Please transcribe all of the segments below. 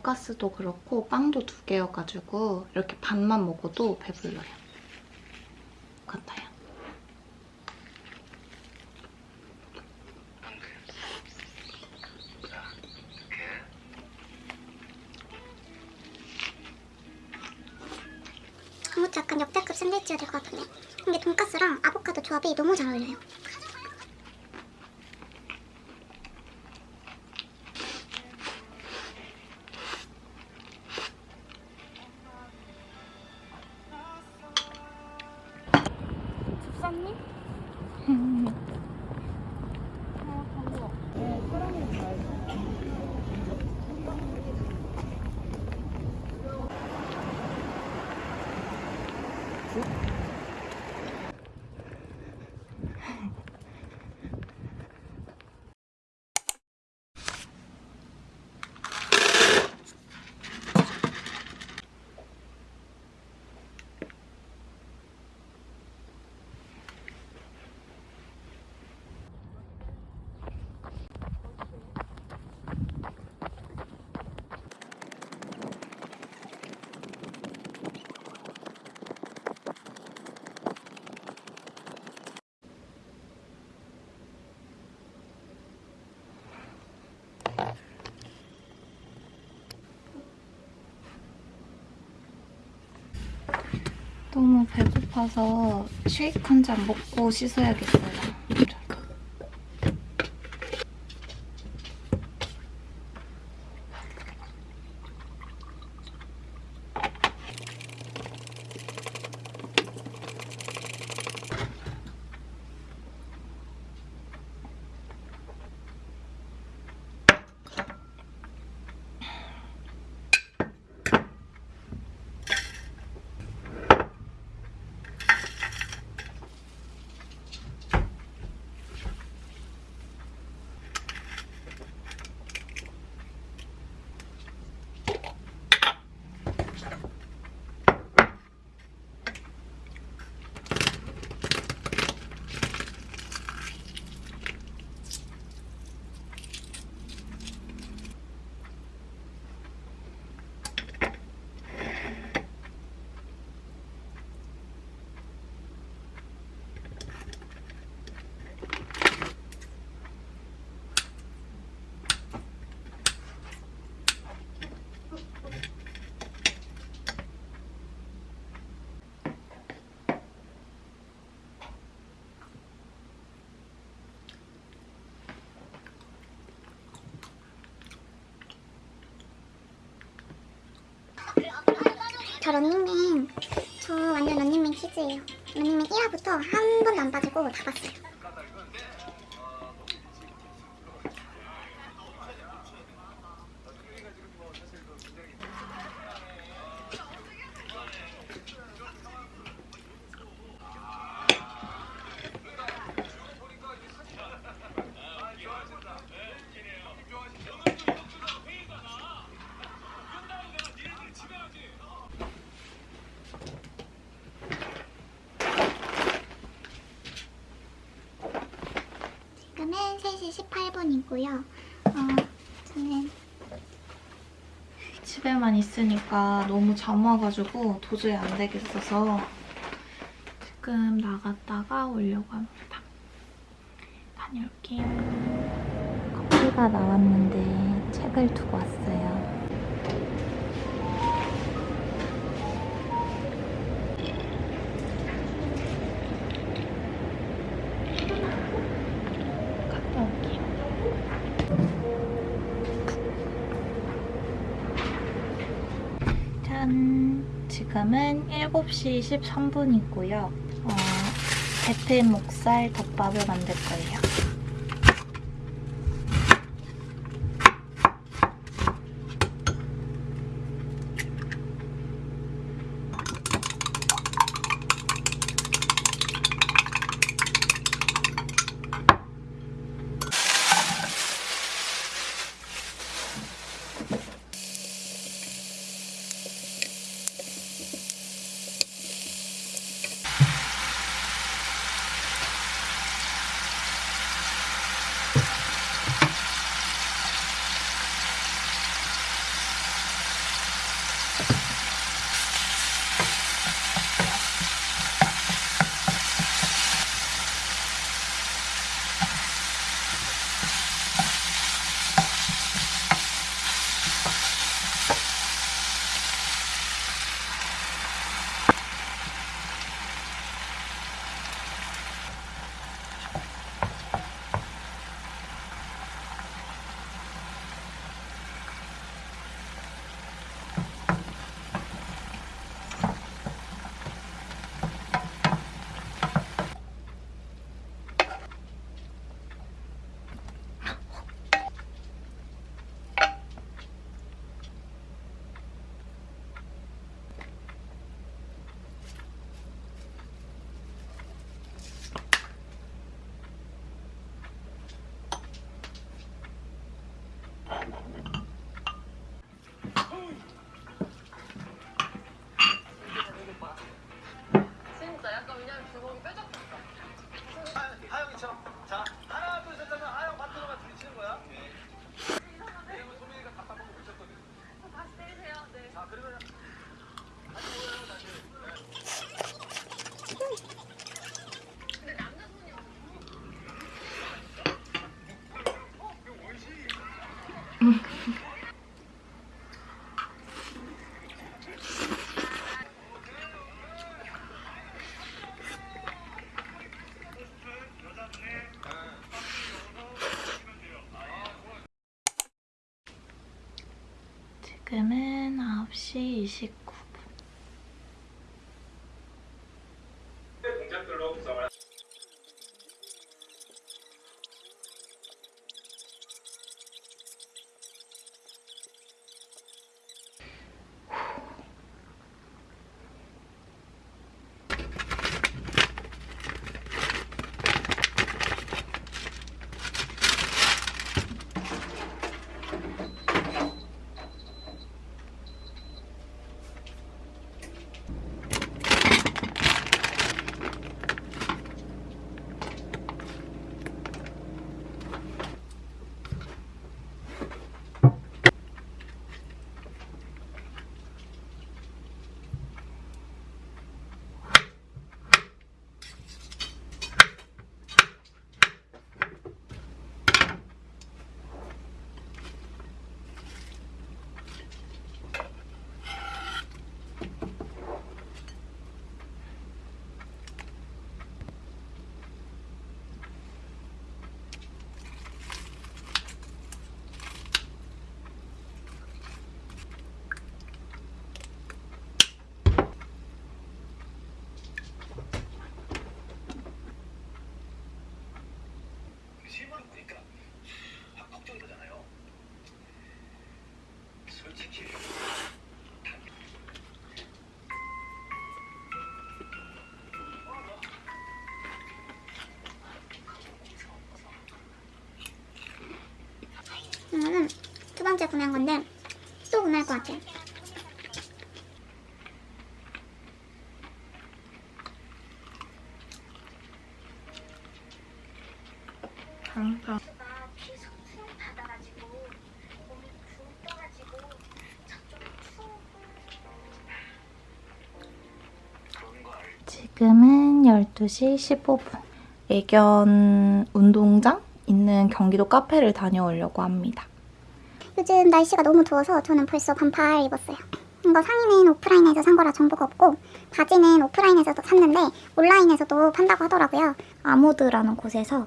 돈가스도 그렇고 빵도 두 개여가지고 이렇게 반만 먹어도 배불러요. 같아요. 아무튼 약간 역대급 샌드위치가 될 것 같은데 이게 돈가스랑 아보카도 조합이 너무 잘 어울려요 너무 배고파서 쉐이크 한 잔 먹고 씻어야겠어요. 저 런닝맨 저 완전 런닝맨 키즈예요. 런닝맨 1화부터 한 번도 안 빠지고 다 봤어요 18분이고요 어, 저는 집에만 있으니까 너무 잠 와가지고 도저히 안 되겠어서 지금 나갔다가 오려고 합니다. 다녀올게요. 커피가 나왔는데 책을 두고 왔어요. 지금은 7시 13분이고요. 어, 배틀 목살 덮밥을 만들 거예요. 9 이거는 두 번째 구매한 건데 또 구매할 것 같아요. 항 지금은 12시 15분. 애견 운동장 있는 경기도 카페를 다녀오려고 합니다. 요즘 날씨가 너무 더워서 저는 벌써 반팔 입었어요. 이거 상의는 오프라인에서 산 거라 정보가 없고 바지는 오프라인에서도 샀는데 온라인에서도 판다고 하더라고요. 아모드라는 곳에서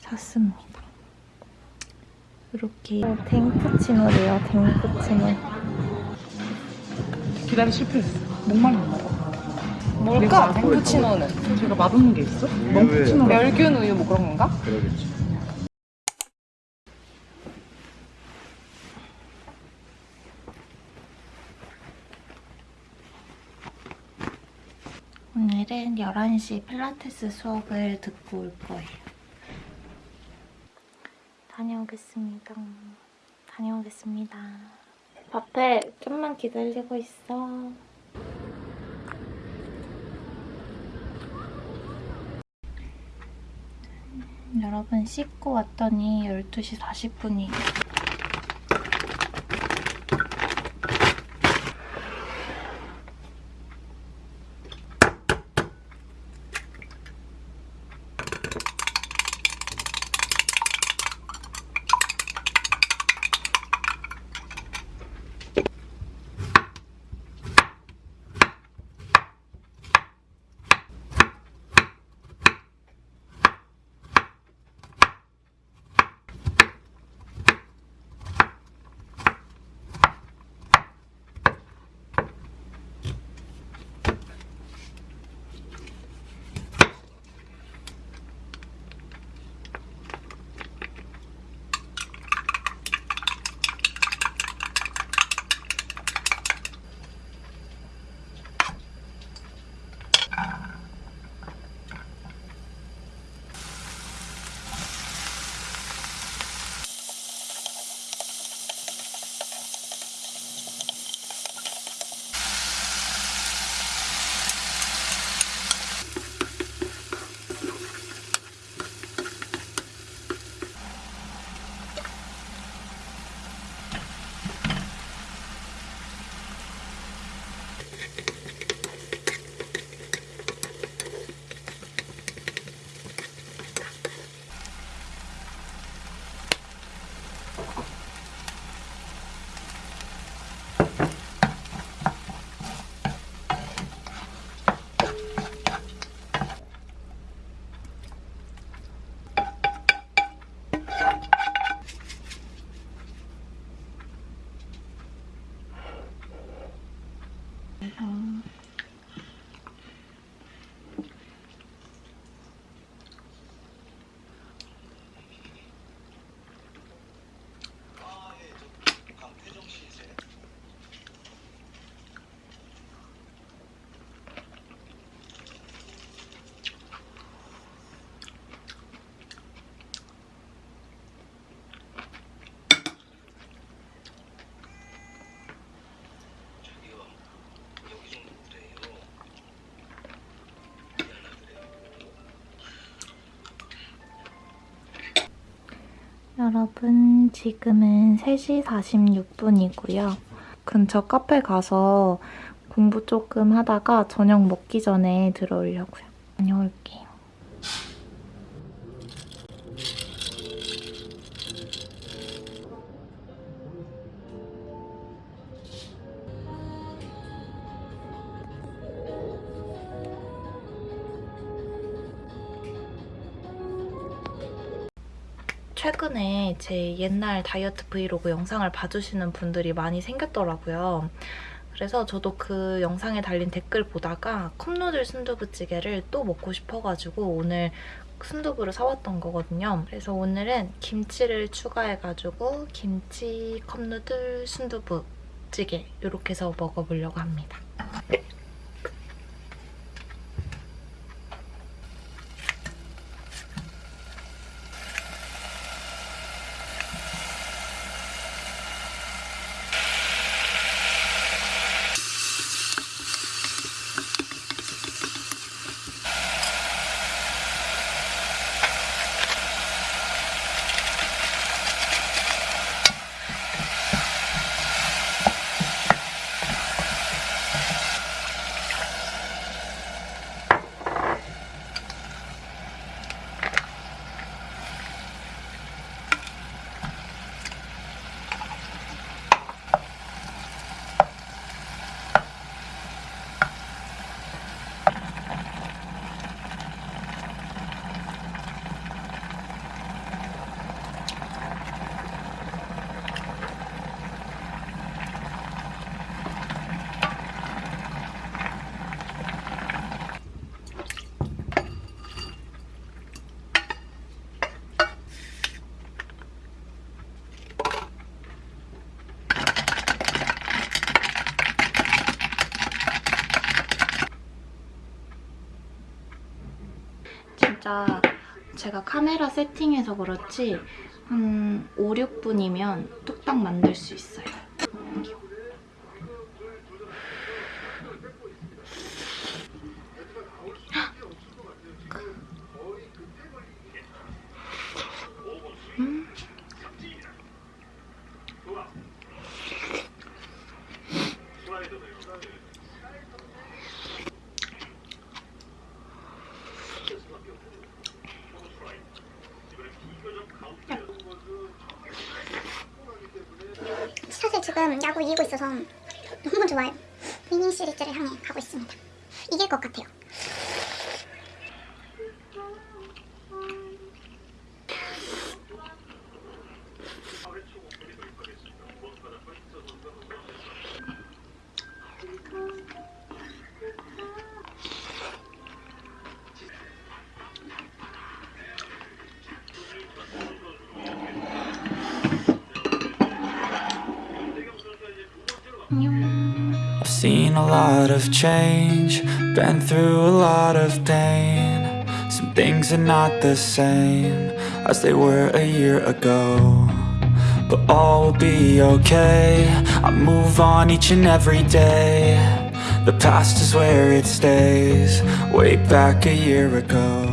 샀습니다. 이렇게 댕푸치노래요, 댕푸치노. 기다리 실패했어. 목말랐나 봐. 뭘까? 푸치노는 제가 맛없는 게 있어? 멍푸치노. 멸균 우유 뭐 그런 건가? 그러겠지. 오늘은 11시 필라테스 수업을 듣고 올 거예요. 다녀오겠습니다. 다녀오겠습니다. 밥해 좀만 기다리고 있어. 여러분 씻고 왔더니 12시 40분이에요. 여러분, 지금은 3시 46분이고요. 근처 카페 가서 공부 조금 하다가 저녁 먹기 전에 들어오려고요. 최근에 제 옛날 다이어트 브이로그 영상을 봐주시는 분들이 많이 생겼더라고요. 그래서 저도 그 영상에 달린 댓글 보다가 컵누들 순두부찌개를 또 먹고 싶어가지고 오늘 순두부를 사왔던 거거든요. 그래서 오늘은 김치를 추가해가지고 김치 컵누들 순두부찌개 이렇게 해서 먹어보려고 합니다. 제가 카메라 세팅해서 그렇지 한 5, 6분이면 뚝딱 만들 수 있어요. 사실 지금 야구 이기고 있어서 너무 좋아요. 위닝 시리즈를 향해 가고 있습니다. 이길 것 같아요. A lot of change, been through a lot of pain. Some things are not the same as they were a year ago. But all will be okay. I move on each and every day. The past is where it stays, way back a year ago.